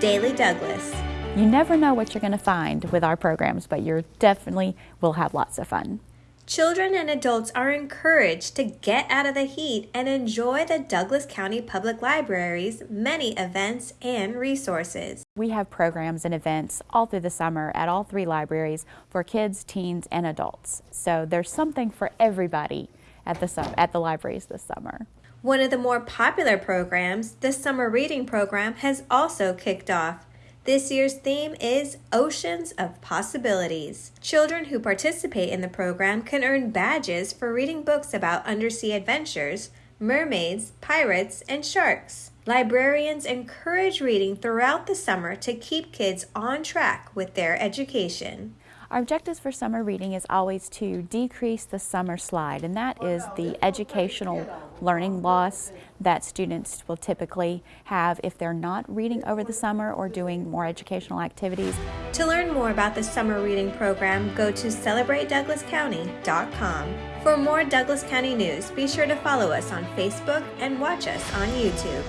Daily Douglas. You never know what you're going to find with our programs, but you definitely will have lots of fun. Children and adults are encouraged to get out of the heat and enjoy the Douglas County Public Library's many events and resources. We have programs and events all through the summer at all three libraries for kids, teens, and adults. So there's something for everybody at the, at the libraries this summer. One of the more popular programs, the Summer Reading Program, has also kicked off. This year's theme is Oceans of Possibilities. Children who participate in the program can earn badges for reading books about undersea adventures, mermaids, pirates, and sharks. Librarians encourage reading throughout the summer to keep kids on track with their education. Our objectives for summer reading is always to decrease the summer slide, and that is the educational learning loss that students will typically have if they're not reading over the summer or doing more educational activities. To learn more about the summer reading program, go to celebratedouglascounty.com. For more Douglas County news, be sure to follow us on Facebook and watch us on YouTube.